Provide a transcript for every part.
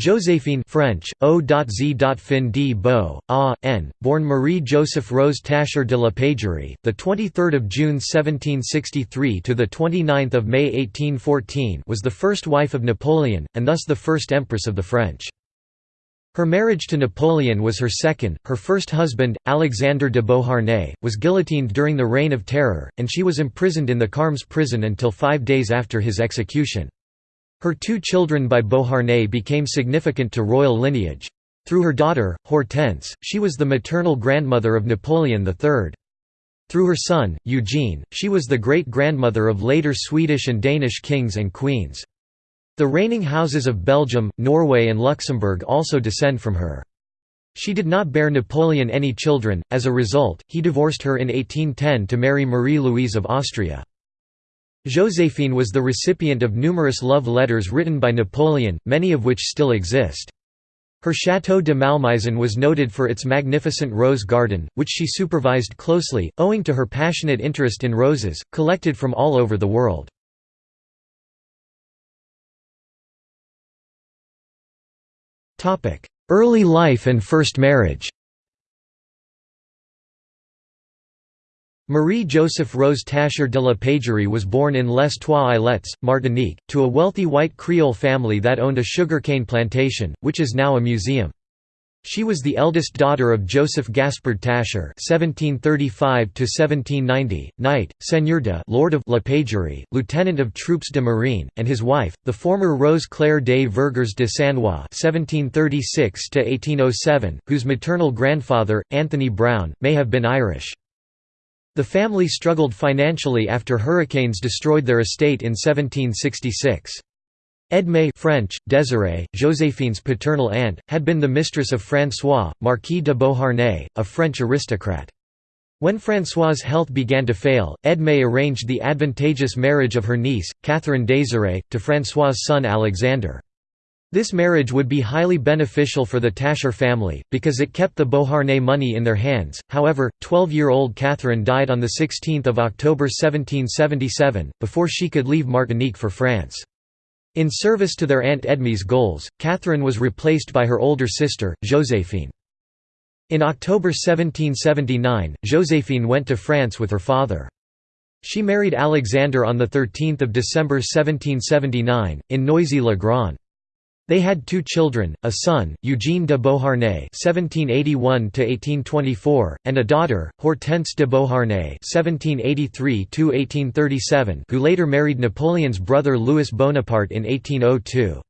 Joséphine French, O.Z.fin d Beau, A. N., born Marie Joseph Rose Tacher de la Pagerie, the 23rd of June 1763 to the 29th of May 1814, was the first wife of Napoleon and thus the first empress of the French. Her marriage to Napoleon was her second. Her first husband, Alexander de Beauharnais, was guillotined during the Reign of Terror, and she was imprisoned in the Carmes prison until five days after his execution. Her two children by Beauharnais became significant to royal lineage. Through her daughter, Hortense, she was the maternal grandmother of Napoleon III. Through her son, Eugene, she was the great-grandmother of later Swedish and Danish kings and queens. The reigning houses of Belgium, Norway and Luxembourg also descend from her. She did not bear Napoleon any children, as a result, he divorced her in 1810 to marry Marie-Louise of Austria. Joséphine was the recipient of numerous love letters written by Napoleon, many of which still exist. Her Château de Malmaison was noted for its magnificent rose garden, which she supervised closely, owing to her passionate interest in roses, collected from all over the world. Early life and first marriage Marie-Joseph Rose Tacher de la Pagerie was born in Les Trois-Îlets, Martinique, to a wealthy white Creole family that owned a sugarcane plantation, which is now a museum. She was the eldest daughter of Joseph Gaspard Tacher (1735–1790), knight, seigneur de Lord of La Pagerie, lieutenant of Troupes de Marine, and his wife, the former Rose Claire des Vergers de Sannois (1736–1807), whose maternal grandfather, Anthony Brown, may have been Irish. The family struggled financially after hurricanes destroyed their estate in 1766. Edmé French, Désirée, Joséphine's paternal aunt, had been the mistress of François, Marquis de Beauharnais, a French aristocrat. When François' health began to fail, Edmé arranged the advantageous marriage of her niece, Catherine Désirée, to François' son Alexander. This marriage would be highly beneficial for the Tacher family, because it kept the Beauharnais money in their hands. However, 12-year-old Catherine died on 16 October 1777, before she could leave Martinique for France. In service to their Aunt Edmé's goals, Catherine was replaced by her older sister, Joséphine. In October 1779, Joséphine went to France with her father. She married Alexander on 13 December 1779, in Noisy-le-Grand. They had two children, a son, Eugene de Beauharnais (1781–1824), and a daughter, Hortense de Beauharnais (1783–1837), who later married Napoleon's brother Louis Bonaparte in 1802.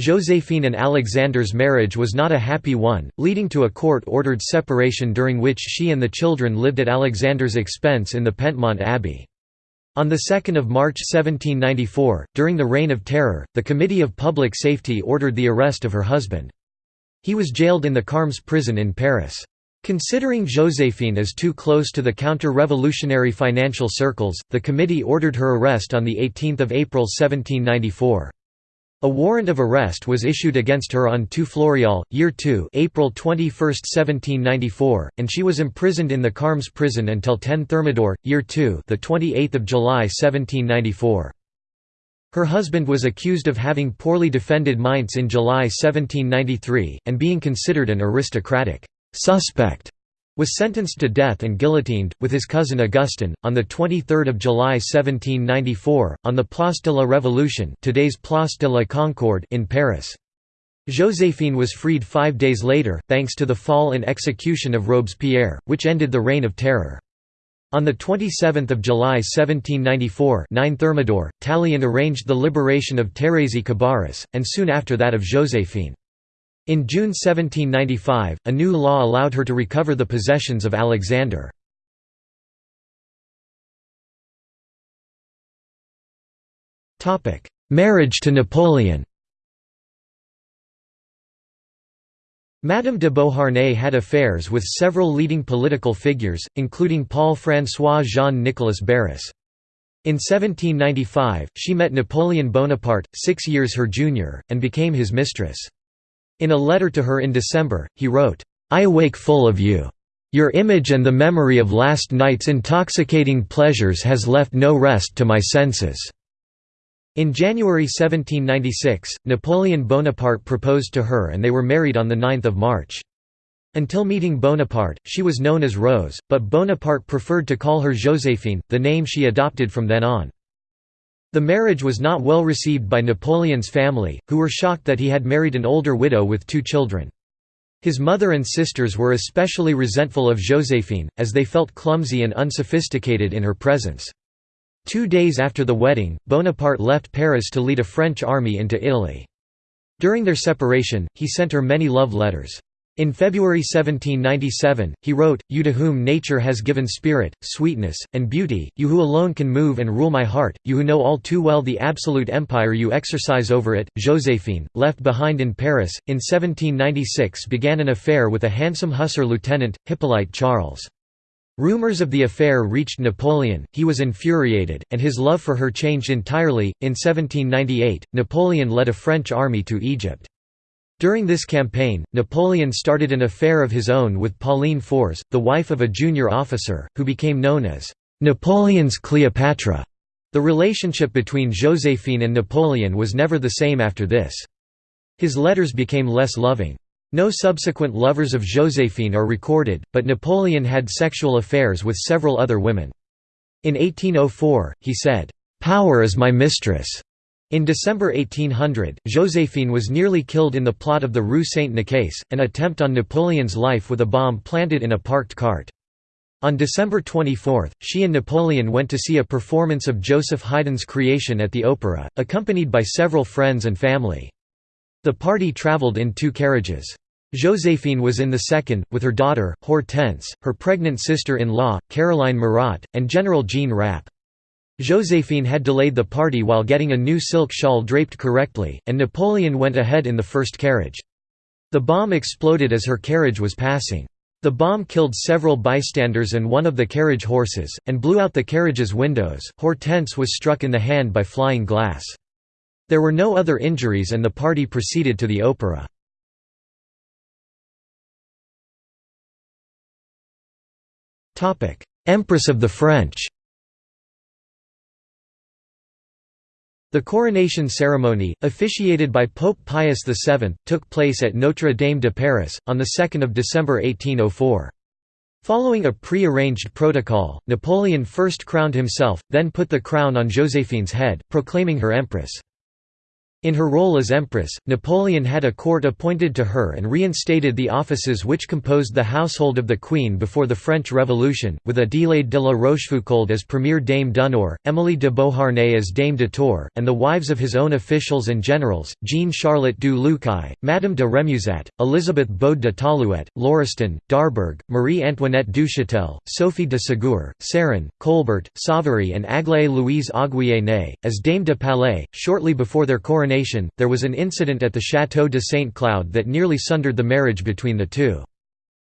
Joséphine and Alexander's marriage was not a happy one, leading to a court-ordered separation during which she and the children lived at Alexander's expense in the Penthemont Abbey. On 2 March 1794, during the Reign of Terror, the Committee of Public Safety ordered the arrest of her husband. He was jailed in the Carmes prison in Paris. Considering Joséphine as too close to the counter-revolutionary financial circles, the committee ordered her arrest on 18 April 1794. A warrant of arrest was issued against her on 2 Floréal, Year 2 April 21, 1794, and she was imprisoned in the Carmes prison until 10 Thermidor, Year 2 the 28th of July 1794. Her husband was accused of having poorly defended Mainz in July 1793, and being considered an aristocratic suspect was sentenced to death and guillotined, with his cousin Augustin, on 23 July 1794, on the Place de la Révolution today's Place de la Concorde in Paris. Joséphine was freed five days later, thanks to the fall and execution of Robespierre, which ended the Reign of Terror. On 27 July 1794 9 Thermidor, Tallien arranged the liberation of Thérèse Cabarrus, and soon after that of Joséphine. In June 1795, a new law allowed her to recover the possessions of Alexander. Marriage to Napoleon Madame de Beauharnais had affairs with several leading political figures, including Paul-François Jean-Nicolas Barras. In 1795, she met Napoleon Bonaparte, six years her junior, and became his mistress. In a letter to her in December, he wrote, I awake full of you. Your image and the memory of last night's intoxicating pleasures has left no rest to my senses. In January 1796, Napoleon Bonaparte proposed to her and they were married on 9 March. Until meeting Bonaparte, she was known as Rose, but Bonaparte preferred to call her Joséphine, the name she adopted from then on. The marriage was not well received by Napoleon's family, who were shocked that he had married an older widow with two children. His mother and sisters were especially resentful of Joséphine, as they felt clumsy and unsophisticated in her presence. Two days after the wedding, Bonaparte left Paris to lead a French army into Italy. During their separation, he sent her many love letters. In February 1797, he wrote, You to whom nature has given spirit, sweetness, and beauty, you who alone can move and rule my heart, you who know all too well the absolute empire you exercise over it, Joséphine, left behind in Paris, in 1796 began an affair with a handsome hussar lieutenant, Hippolyte Charles. Rumors of the affair reached Napoleon, he was infuriated, and his love for her changed entirely. In 1798, Napoleon led a French army to Egypt. During this campaign, Napoleon started an affair of his own with Pauline Fourès, the wife of a junior officer, who became known as Napoleon's Cleopatra. The relationship between Joséphine and Napoleon was never the same after this. His letters became less loving. No subsequent lovers of Joséphine are recorded, but Napoleon had sexual affairs with several other women. In 1804, he said, "'Power is my mistress'". In December 1800, Joséphine was nearly killed in the plot of the Rue Saint-Nicaise, an attempt on Napoleon's life with a bomb planted in a parked cart. On December 24, she and Napoleon went to see a performance of Joseph Haydn's Creation at the Opera, accompanied by several friends and family. The party travelled in two carriages. Joséphine was in the second, with her daughter, Hortense, her pregnant sister-in-law, Caroline Murat, and General Jean Rapp. Joséphine had delayed the party while getting a new silk shawl draped correctly, and Napoleon went ahead in the first carriage. The bomb exploded as her carriage was passing. The bomb killed several bystanders and one of the carriage horses, and blew out the carriage's windows. Hortense was struck in the hand by flying glass. There were no other injuries and the party proceeded to the opera. Empress of the French The coronation ceremony, officiated by Pope Pius VII, took place at Notre Dame de Paris, on 2 December 1804. Following a pre-arranged protocol, Napoleon first crowned himself, then put the crown on Joséphine's head, proclaiming her empress. In her role as empress, Napoleon had a court appointed to her and reinstated the offices which composed the household of the queen before the French Revolution, with Adélaïde de la Rochefoucauld as Premier Dame d'Honneur, Émilie de Beauharnais as Dame de Tour, and the wives of his own officials and generals, Jean-Charlotte du Lucail, Madame de Remusat, Elizabeth Bode de Talouet, Lauriston, Darbourg, Marie-Antoinette Duchâtel, Sophie de Ségur, Sarin, Colbert, Savary and Aglaé Louise Auguier as Dame de Palais, shortly before their coronation coronation, there was an incident at the Château de Saint Cloud that nearly sundered the marriage between the two.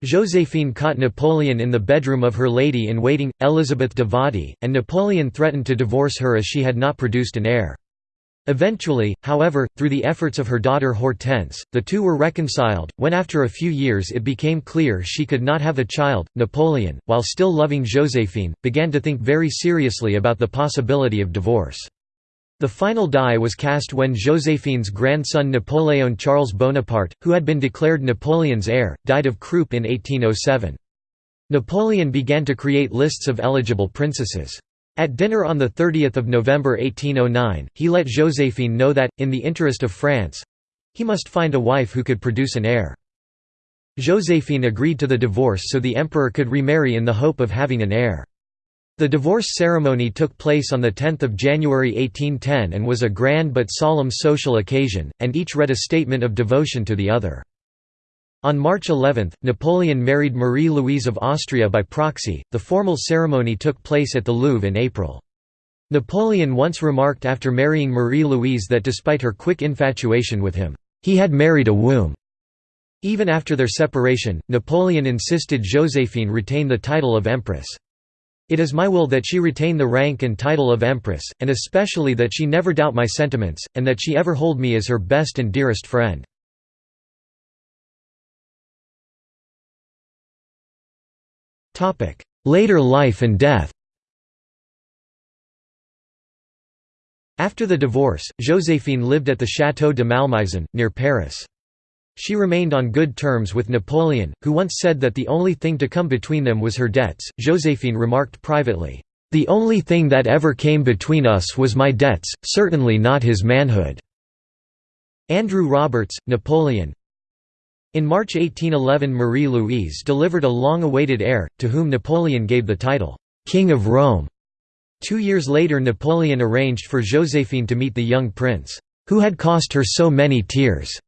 Joséphine caught Napoleon in the bedroom of her lady-in-waiting, Elizabeth de Vadé, and Napoleon threatened to divorce her as she had not produced an heir. Eventually, however, through the efforts of her daughter Hortense, the two were reconciled. When after a few years it became clear she could not have a child, Napoleon, while still loving Joséphine, began to think very seriously about the possibility of divorce. The final die was cast when Joséphine's grandson Napoléon Charles Bonaparte, who had been declared Napoleon's heir, died of croup in 1807. Napoleon began to create lists of eligible princesses. At dinner on 30 November 1809, he let Joséphine know that, in the interest of France—he must find a wife who could produce an heir. Joséphine agreed to the divorce so the emperor could remarry in the hope of having an heir. The divorce ceremony took place on 10 January 1810 and was a grand but solemn social occasion, and each read a statement of devotion to the other. On March 11, Napoleon married Marie-Louise of Austria by proxy. The formal ceremony took place at the Louvre in April. Napoleon once remarked after marrying Marie-Louise that despite her quick infatuation with him, he had married a womb. Even after their separation, Napoleon insisted Joséphine retain the title of empress. It is my will that she retain the rank and title of Empress, and especially that she never doubt my sentiments, and that she ever hold me as her best and dearest friend. Later life and death After the divorce, Joséphine lived at the Château de Malmaison, near Paris. She remained on good terms with Napoleon, who once said that the only thing to come between them was her debts. Joséphine remarked privately, The only thing that ever came between us was my debts, certainly not his manhood. Andrew Roberts, Napoleon In March 1811 Marie-Louise delivered a long-awaited heir, to whom Napoleon gave the title, King of Rome. Two years later Napoleon arranged for Joséphine to meet the young prince, who had cost her so many tears.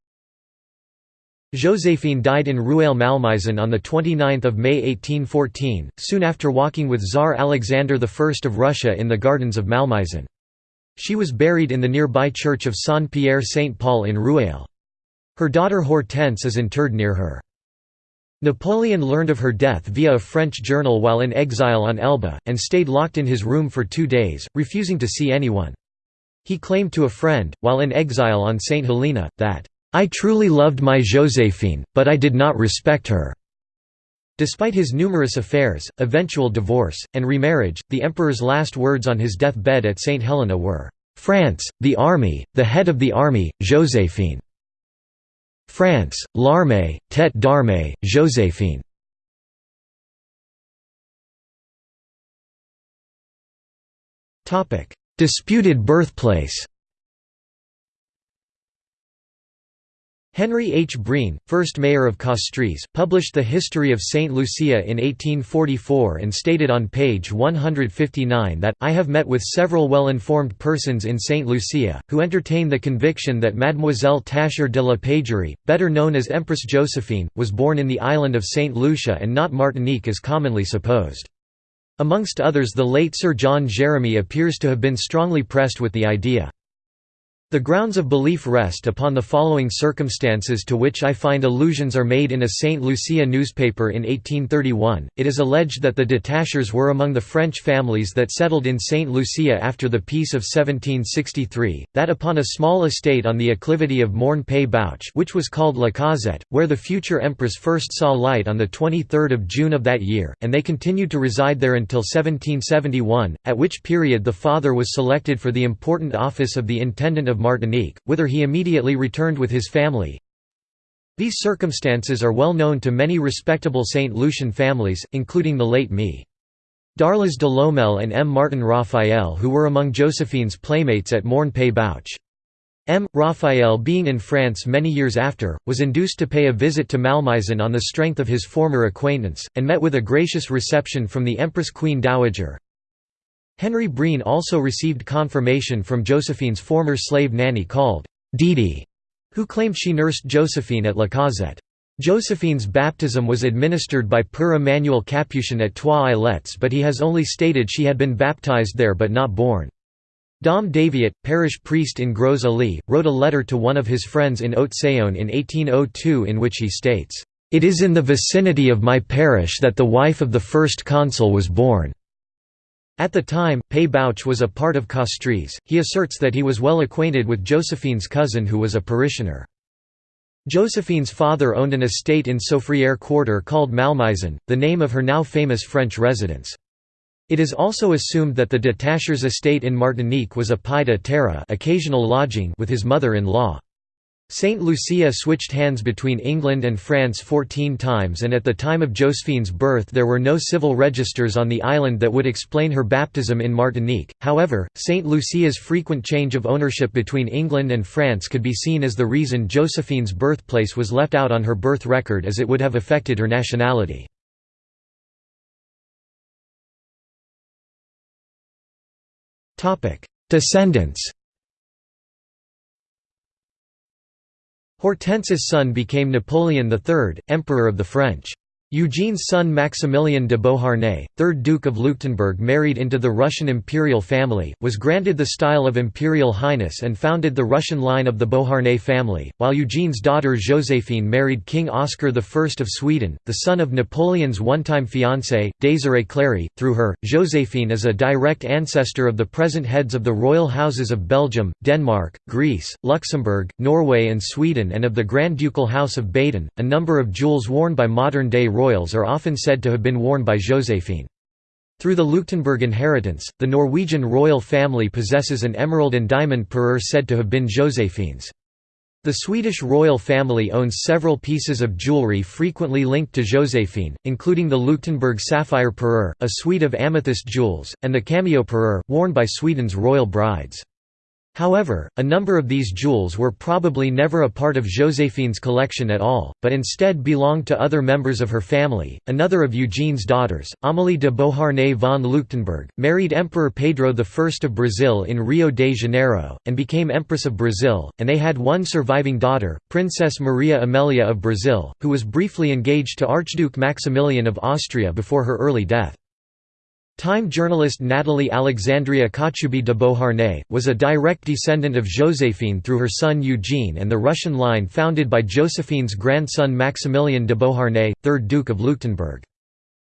Joséphine died in Rueil-Malmaison on 29 May 1814, soon after walking with Tsar Alexander I of Russia in the gardens of Malmaison. She was buried in the nearby church of Saint-Pierre-Saint-Paul in Rueil. Her daughter Hortense is interred near her. Napoleon learned of her death via a French journal while in exile on Elba, and stayed locked in his room for two days, refusing to see anyone. He claimed to a friend, while in exile on St. Helena, that, "'I truly loved my Joséphine, but I did not respect her." Despite his numerous affairs, eventual divorce, and remarriage, the emperor's last words on his deathbed at St. Helena were, "'France, the army, the head of the army, Joséphine." France, l'armée, tête d'armée, Joséphine. Disputed birthplace Henry H. Breen, first mayor of Castries, published the History of Saint Lucia in 1844 and stated on page 159 that, I have met with several well-informed persons in Saint Lucia, who entertain the conviction that Mademoiselle Tascher de la Pagerie, better known as Empress Josephine, was born in the island of Saint Lucia and not Martinique as commonly supposed. Amongst others the late Sir John Jeremy appears to have been strongly pressed with the idea. The grounds of belief rest upon the following circumstances to which I find allusions are made in a St. Lucia newspaper in 1831. It is alleged that the Detachers were among the French families that settled in St. Lucia after the Peace of 1763, that upon a small estate on the acclivity of Morne Paix Bouche which was called La Causette, where the future Empress first saw light on 23 June of that year, and they continued to reside there until 1771, at which period the father was selected for the important office of the Intendant of Martinique, whither he immediately returned with his family. These circumstances are well known to many respectable St. Lucian families, including the late Me. Darlas de Lomel and M. Martin Raphael who were among Josephine's playmates at Morne Paix Bouche. M. Raphael being in France many years after, was induced to pay a visit to Malmaison on the strength of his former acquaintance, and met with a gracious reception from the Empress Queen Dowager. Henry Breen also received confirmation from Josephine's former slave nanny called Didi, who claimed she nursed Josephine at La Causette. Josephine's baptism was administered by Père Emmanuel Capuchin at Trois Îlets but he has only stated she had been baptized there but not born. Dom Daviot, parish priest in Gros Islet, wrote a letter to one of his friends in Haute-Saône in 1802 in which he states, "...it is in the vicinity of my parish that the wife of the first consul was born." At the time, Paix Bouche was a part of Castries. He asserts that he was well acquainted with Josephine's cousin who was a parishioner. Josephine's father owned an estate in Soufrière quarter called Malmaison, the name of her now famous French residence. It is also assumed that the Detachers' estate in Martinique was a pied à terre occasional lodging with his mother-in-law. St. Lucia switched hands between England and France 14 times and at the time of Josephine's birth there were no civil registers on the island that would explain her baptism in Martinique. However, St. Lucia's frequent change of ownership between England and France could be seen as the reason Josephine's birthplace was left out on her birth record as it would have affected her nationality. Descendants Hortense's son became Napoleon III, Emperor of the French. Eugene's son Maximilian de Beauharnais, 3rd Duke of Leuchtenberg married into the Russian imperial family, was granted the style of Imperial Highness and founded the Russian line of the Beauharnais family, while Eugene's daughter Joséphine married King Oscar I of Sweden, the son of Napoleon's one-time fiancé, Désirée Clary. Through her, Joséphine is a direct ancestor of the present heads of the royal houses of Belgium, Denmark, Greece, Luxembourg, Norway and Sweden and of the Grand Ducal House of Baden. A number of jewels worn by modern-day royals are often said to have been worn by Joséphine. Through the Leuchtenberg inheritance, the Norwegian royal family possesses an emerald and diamond parure said to have been Josephine's. The Swedish royal family owns several pieces of jewellery frequently linked to Josephine, including the Leuchtenberg sapphire parure, a suite of amethyst jewels, and the cameo parure, worn by Sweden's royal brides. However, a number of these jewels were probably never a part of Josephine's collection at all, but instead belonged to other members of her family. Another of Eugene's daughters, Amélie de Beauharnais von Leuchtenberg, married Emperor Pedro I of Brazil in Rio de Janeiro, and became Empress of Brazil, and they had one surviving daughter, Princess Maria Amelia of Brazil, who was briefly engaged to Archduke Maximilian of Austria before her early death. Time journalist Nathalie Alexandria Kochubey de Beauharnais, was a direct descendant of Joséphine through her son Eugene and the Russian line founded by Josephine's grandson Maximilian de Beauharnais, 3rd Duke of Leuchtenberg.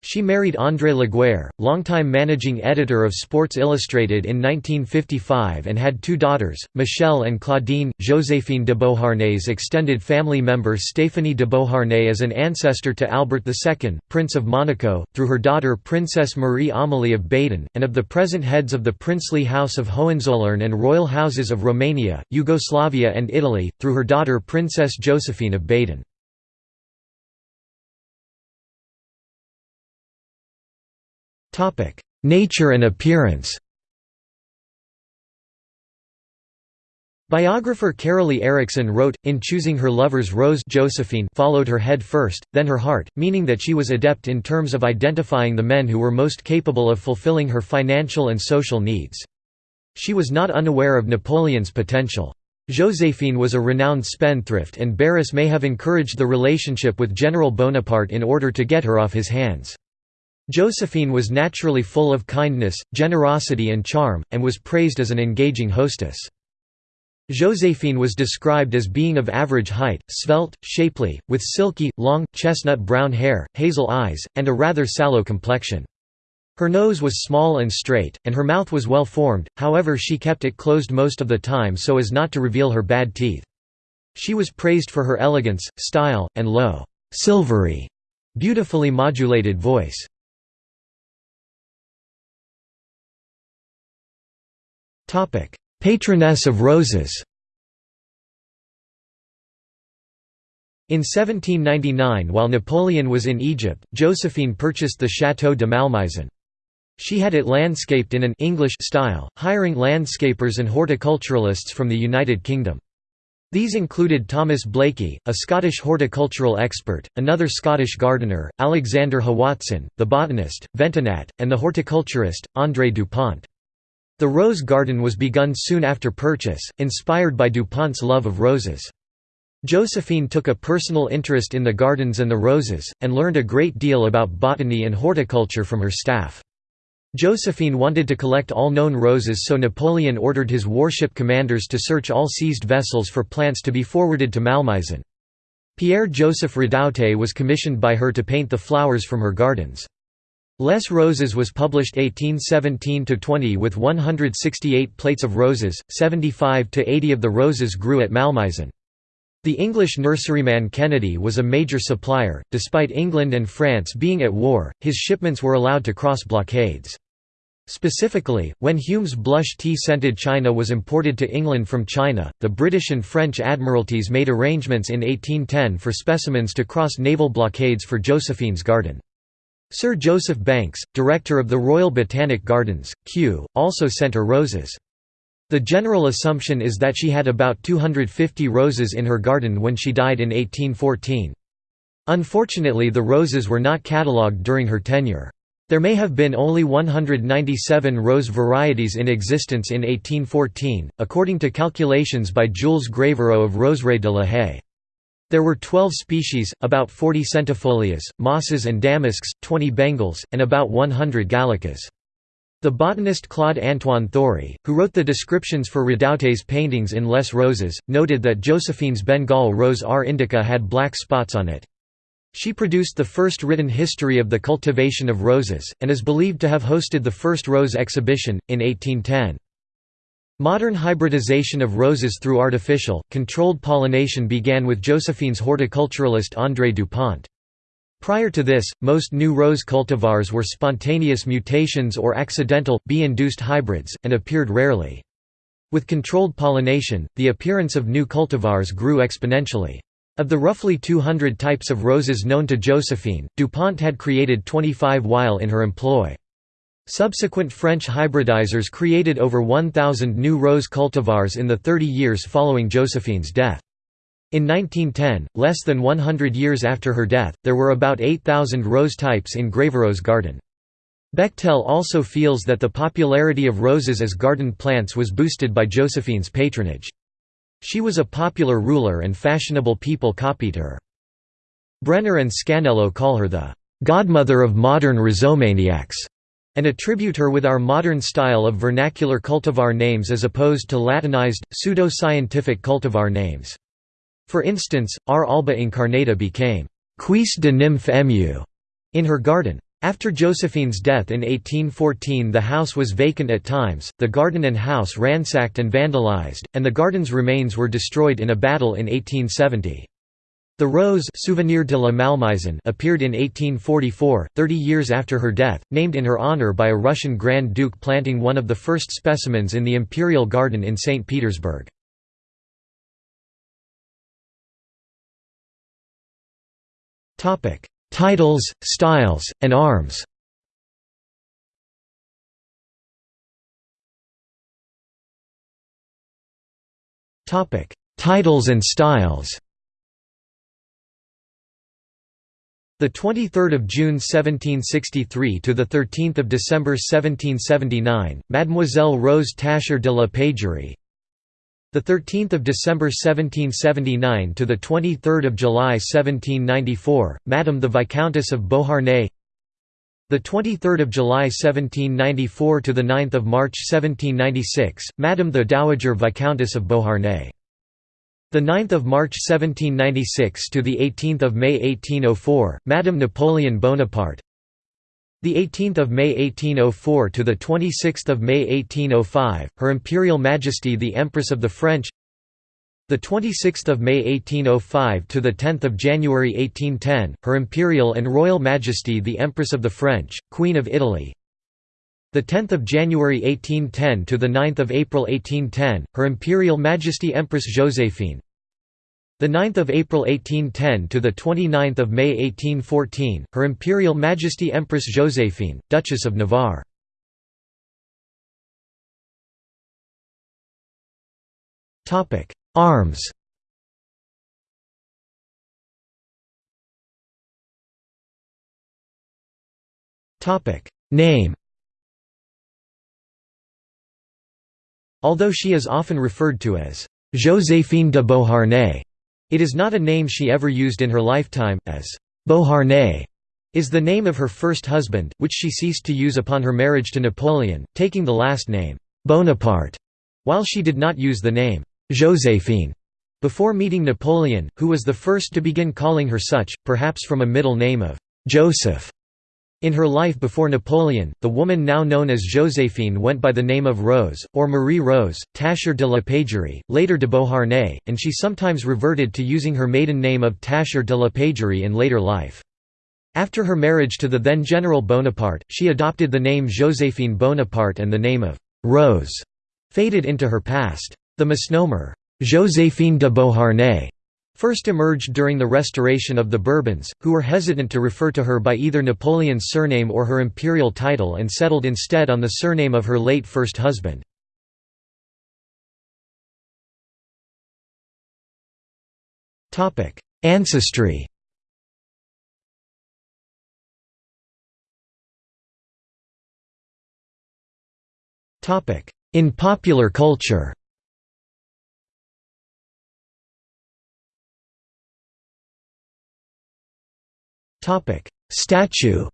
She married André Laguerre, longtime managing editor of Sports Illustrated in 1955 and had two daughters, Michelle and Claudine. Joséphine de Beauharnais' extended family member Stéphanie de Beauharnais is an ancestor to Albert II, Prince of Monaco, through her daughter Princess Marie Amélie of Baden, and of the present heads of the princely House of Hohenzollern and royal houses of Romania, Yugoslavia and Italy, through her daughter Princess Josephine of Baden. Nature and appearance Biographer Carolly Erickson wrote, in choosing her lover's rose Josephine followed her head first, then her heart, meaning that she was adept in terms of identifying the men who were most capable of fulfilling her financial and social needs. She was not unaware of Napoleon's potential. Joséphine was a renowned spendthrift and Barras may have encouraged the relationship with General Bonaparte in order to get her off his hands. Josephine was naturally full of kindness, generosity and charm, and was praised as an engaging hostess. Joséphine was described as being of average height, svelte, shapely, with silky, long, chestnut brown hair, hazel eyes, and a rather sallow complexion. Her nose was small and straight, and her mouth was well formed, however she kept it closed most of the time so as not to reveal her bad teeth. She was praised for her elegance, style, and low, silvery, beautifully modulated voice. Patroness of roses In 1799 while Napoleon was in Egypt, Josephine purchased the Château de Malmaison. She had it landscaped in an English style, hiring landscapers and horticulturalists from the United Kingdom. These included Thomas Blaikie, a Scottish horticultural expert, another Scottish gardener, Alexander Howatson, the botanist, Ventenat, and the horticulturist, André Dupont. The rose garden was begun soon after purchase, inspired by Dupont's love of roses. Josephine took a personal interest in the gardens and the roses, and learned a great deal about botany and horticulture from her staff. Josephine wanted to collect all known roses so Napoleon ordered his warship commanders to search all seized vessels for plants to be forwarded to Malmaison. Pierre-Joseph Redoute was commissioned by her to paint the flowers from her gardens. Les Roses was published 1817–20 with 168 plates of roses, 75–80 of the roses grew at Malmaison. The English nurseryman Kennedy was a major supplier, despite England and France being at war, his shipments were allowed to cross blockades. Specifically, when Hume's blush tea-scented china was imported to England from China, the British and French admiralties made arrangements in 1810 for specimens to cross naval blockades for Josephine's garden. Sir Joseph Banks, director of the Royal Botanic Gardens, Kew, also sent her roses. The general assumption is that she had about 250 roses in her garden when she died in 1814. Unfortunately the roses were not catalogued during her tenure. There may have been only 197 rose varieties in existence in 1814, according to calculations by Jules Gravereau of Roseraie de la Haye. There were 12 species, about 40 centifolias, mosses and damasks, 20 bengals, and about 100 gallicas. The botanist Claude Antoine Thory, who wrote the descriptions for Redoute's paintings in Les Roses, noted that Josephine's Bengal rose R. indica had black spots on it. She produced the first written history of the cultivation of roses, and is believed to have hosted the first rose exhibition, in 1810. Modern hybridization of roses through artificial, controlled pollination began with Josephine's horticulturalist André Dupont. Prior to this, most new rose cultivars were spontaneous mutations or accidental, bee-induced hybrids, and appeared rarely. With controlled pollination, the appearance of new cultivars grew exponentially. Of the roughly 200 types of roses known to Josephine, DuPont had created 25 while in her employ. Subsequent French hybridizers created over 1,000 new rose cultivars in the 30 years following Josephine's death. In 1910, less than 100 years after her death, there were about 8,000 rose types in Gravereau's garden. Bechtel also feels that the popularity of roses as garden plants was boosted by Josephine's patronage. She was a popular ruler and fashionable people copied her. Brenner and Scanniello call her the «godmother of modern rhizomaniacs» and attribute her with our modern style of vernacular cultivar names as opposed to Latinized, pseudo-scientific cultivar names. For instance, R. alba incarnata became «Cuisse de nymphe émue» in her garden. After Josephine's death in 1814 the house was vacant at times, the garden and house ransacked and vandalized, and the garden's remains were destroyed in a battle in 1870. The rose Souvenir de la Malmaison appeared in 1844, 30 years after her death, named in her honor by a Russian Grand Duke planting one of the first specimens in the Imperial Garden in St. Petersburg. Titles, styles, and arms. Titles and styles. The 23rd of June 1763 to the 13th of December 1779, Mademoiselle Rose Tacher de la Pagerie, the 13th of December 1779 to the 23rd of July 1794, Madame the Viscountess of Beauharnais. The 23rd of July 1794 to the 9th of March 1796, Madame the Dowager Viscountess of Beauharnais. The 9th of March 1796 to the 18th of May 1804, Madame Napoleon Bonaparte. The 18th of May 1804 to the 26th of May 1805, Her Imperial Majesty the Empress of the French. The 26th of May 1805 to the 10th of January 1810, Her Imperial and Royal Majesty the Empress of the French, Queen of Italy. The 10th of January 1810 to the 9th of April 1810, Her Imperial Majesty Empress Joséphine. The 9th of April 1810 to the 29th of May 1814, Her Imperial Majesty Empress Joséphine, Duchess of Navarre. Topic: Arms. Topic: Name. Although she is often referred to as Joséphine de Beauharnais, it is not a name she ever used in her lifetime, as Beauharnais is the name of her first husband, which she ceased to use upon her marriage to Napoleon, taking the last name Bonaparte, while she did not use the name Joséphine before meeting Napoleon, who was the first to begin calling her such, perhaps from a middle name of Joseph. In her life before Napoleon, the woman now known as Joséphine went by the name of Rose, or Marie Rose, Tacher de la Pagerie, later de Beauharnais, and she sometimes reverted to using her maiden name of Tacher de la Pagerie in later life. After her marriage to the then General Bonaparte, she adopted the name Joséphine Bonaparte and the name of Rose faded into her past. The misnomer, Joséphine de Beauharnais first emerged during the restoration of the Bourbons, who were hesitant to refer to her by either Napoleon's surname or her imperial title and settled instead on the surname of her late first husband. Ancestry In popular culture Statue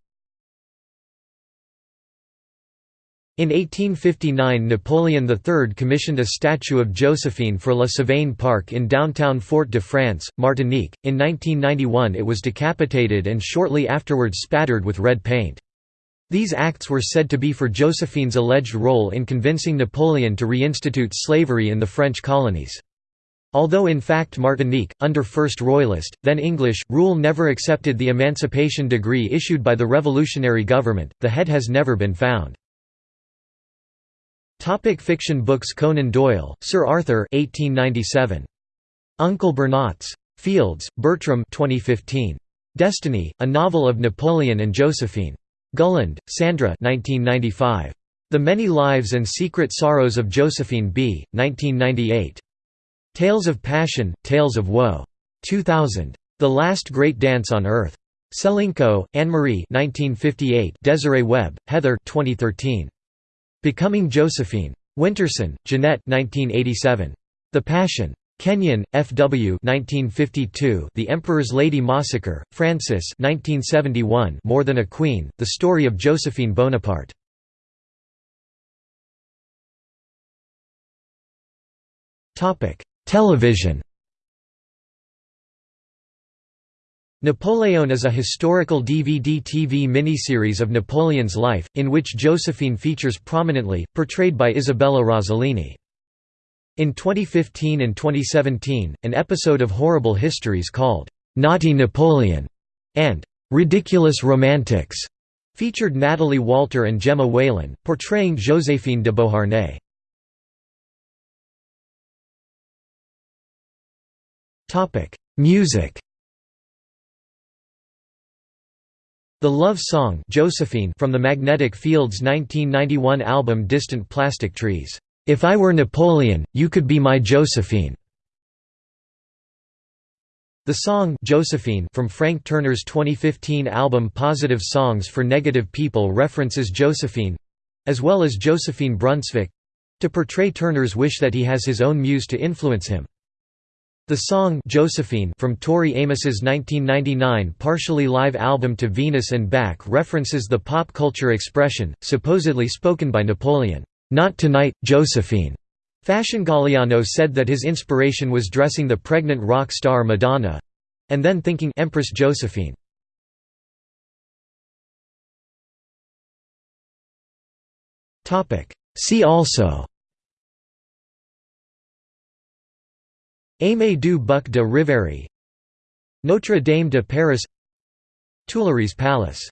In 1859 Napoleon III commissioned a statue of Josephine for La Savane Park in downtown Fort-de-France, Martinique. In 1991 it was decapitated and shortly afterwards spattered with red paint. These acts were said to be for Josephine's alleged role in convincing Napoleon to reinstitute slavery in the French colonies. Although in fact Martinique, under First Royalist, then English, rule never accepted the emancipation decree issued by the revolutionary government, the head has never been found. Topic fiction books Conan Doyle, Sir Arthur 1897. Uncle Bernac. Fields, Bertram 2015. Destiny, a novel of Napoleon and Josephine. Gulland, Sandra 1995. The Many Lives and Secret Sorrows of Josephine B., 1998. Tales of Passion, Tales of Woe. 2000. The Last Great Dance on Earth. Selinko, Anne-Marie Desiree Webb, Heather 2013. Becoming Josephine. Winterson, Jeanette 1987. The Passion. Kenyon, F. W. 1952. The Emperor's Lady Mossiker, Frances 1971. More Than a Queen, The Story of Josephine Bonaparte. Television Napoleon is a historical DVD-TV miniseries of Napoleon's life, in which Josephine features prominently, portrayed by Isabella Rossellini. In 2015 and 2017, an episode of Horrible Histories called, "'Naughty Napoleon' and "'Ridiculous Romantics' featured Natalie Walter and Gemma Whelan, portraying Joséphine de Beauharnais. Music The love song Josephine from the Magnetic Fields 1991 album Distant Plastic Trees, "'If I Were Napoleon, You Could Be My Josephine' The song Josephine from Frank Turner's 2015 album Positive Songs for Negative People references Josephine—as well as Josephine Brunsvik—to portray Turner's wish that he has his own muse to influence him. The song Josephine from Tori Amos's 1999 partially live album To Venus and Back references the pop culture expression, supposedly spoken by Napoleon, "'Not tonight, Josephine'". Fashion Galliano said that his inspiration was dressing the pregnant rock star Madonna—and then thinking Empress Josephine. See also Aimé du Buc de Riveri Notre Dame de Paris Tuileries Palace